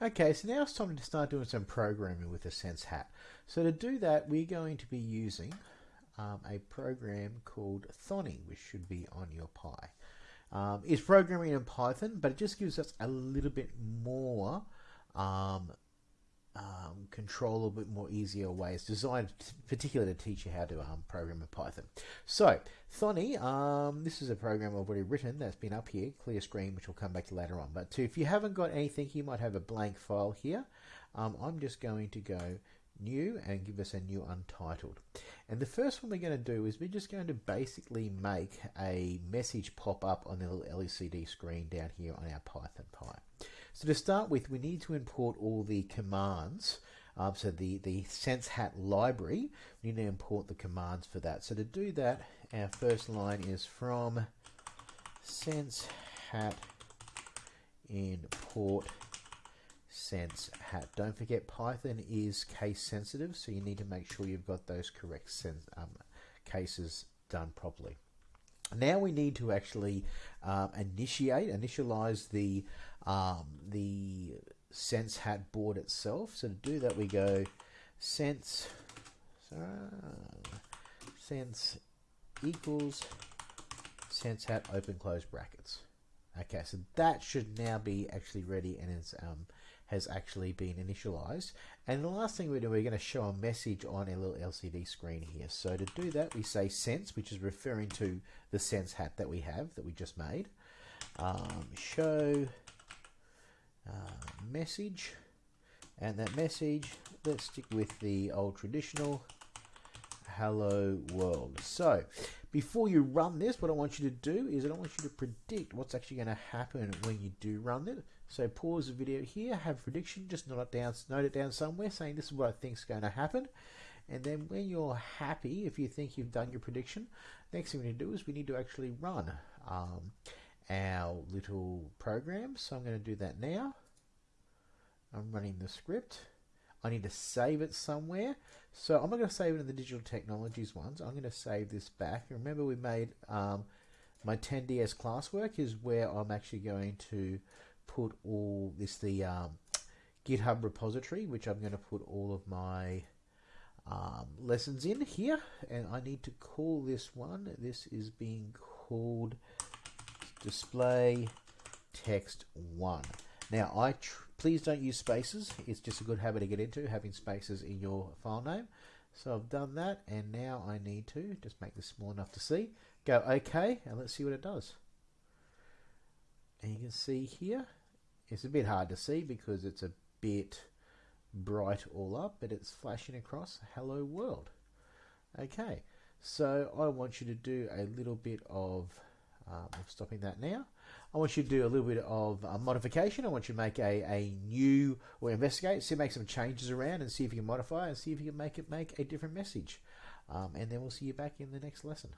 Okay, so now it's time to start doing some programming with the Sense Hat. So to do that, we're going to be using um, a program called Thonny, which should be on your Pi. Um, it's programming in Python, but it just gives us a little bit more um, um, control, a bit more easier ways designed particularly to teach you how to um, program in Python. So, Thonny, um, this is a program I've already written that's been up here, clear screen, which we'll come back to later on. But to, if you haven't got anything, you might have a blank file here. Um, I'm just going to go new and give us a new untitled. And the first one we're going to do is we're just going to basically make a message pop up on the little LCD screen down here on our Python Pi. So to start with, we need to import all the commands. Um, so the, the Sense Hat library, we need to import the commands for that. So to do that, our first line is from Sense Hat import sense hat. Don't forget Python is case sensitive, so you need to make sure you've got those correct um, cases done properly. Now we need to actually um, initiate, initialize the um, the sense hat board itself. So to do that, we go sense sense equals sense hat open close brackets. Okay, so that should now be actually ready and it's um, has actually been initialized. And the last thing we do, we're going to show a message on a little LCD screen here. So to do that, we say sense, which is referring to the sense hat that we have, that we just made. Um, show uh, message, and that message, let's stick with the old traditional hello world. So before you run this, what I want you to do is I want you to predict what's actually going to happen when you do run it. So pause the video here, have prediction, just note it down, note it down somewhere, saying this is what I think is going to happen. And then when you're happy, if you think you've done your prediction, next thing we need to do is we need to actually run um, our little program. So I'm going to do that now. I'm running the script. I need to save it somewhere. So I'm not going to save it in the digital technologies ones. I'm going to save this back. Remember we made um, my 10DS classwork is where I'm actually going to put all this the um, GitHub repository, which I'm going to put all of my um, lessons in here. And I need to call this one. This is being called display text one. Now, I please don't use spaces. It's just a good habit to get into, having spaces in your file name. So I've done that, and now I need to just make this small enough to see. Go OK, and let's see what it does. And you can see here, it's a bit hard to see because it's a bit bright all up, but it's flashing across hello world. Okay, so I want you to do a little bit of, I'm stopping that now. I want you to do a little bit of uh, modification. I want you to make a, a new, or investigate, see, make some changes around and see if you can modify and see if you can make it make a different message. Um, and then we'll see you back in the next lesson.